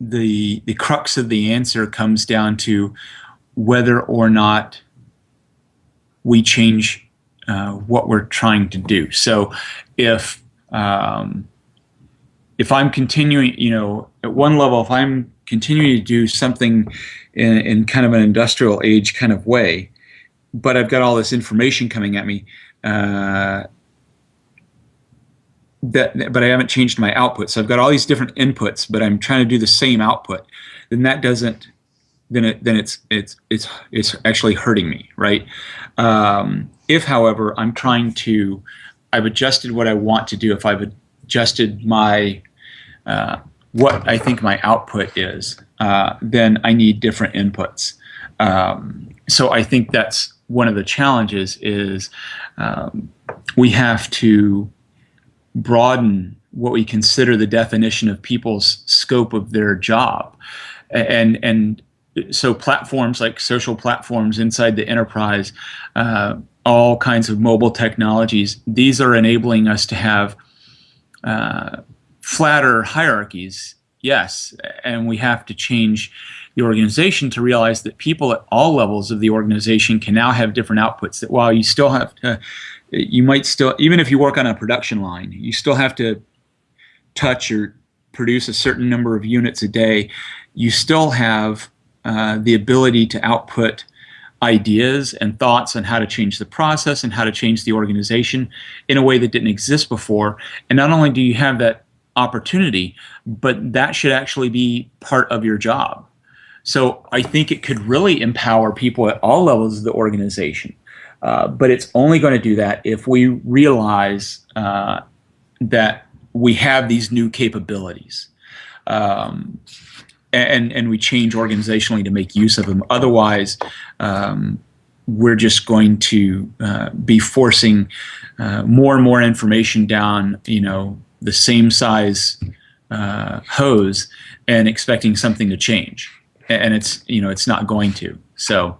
the the crux of the answer comes down to whether or not we change uh, what we're trying to do. So if um, if I'm continuing, you know, at one level, if I'm continuing to do something in, in kind of an industrial age kind of way, but I've got all this information coming at me, uh, that but I haven't changed my output. So I've got all these different inputs, but I'm trying to do the same output. Then that doesn't then it then it's it's it's it's actually hurting me, right? Um, if, however, I'm trying to, I've adjusted what I want to do. If I've adjusted my uh, what I think my output is, uh, then I need different inputs. Um, so I think that's one of the challenges is um, we have to broaden what we consider the definition of people's scope of their job. And, and so platforms like social platforms inside the enterprise, uh, all kinds of mobile technologies, these are enabling us to have uh, flatter hierarchies, yes, and we have to change the organization to realize that people at all levels of the organization can now have different outputs. That while you still have to, you might still, even if you work on a production line, you still have to touch or produce a certain number of units a day. You still have uh, the ability to output ideas and thoughts on how to change the process and how to change the organization in a way that didn't exist before. And not only do you have that opportunity, but that should actually be part of your job. So I think it could really empower people at all levels of the organization. Uh, but it's only going to do that if we realize uh, that we have these new capabilities. Um, and and we change organizationally to make use of them. Otherwise, um, we're just going to uh, be forcing uh, more and more information down, you know, the same size uh, hose, and expecting something to change, and it's you know it's not going to. So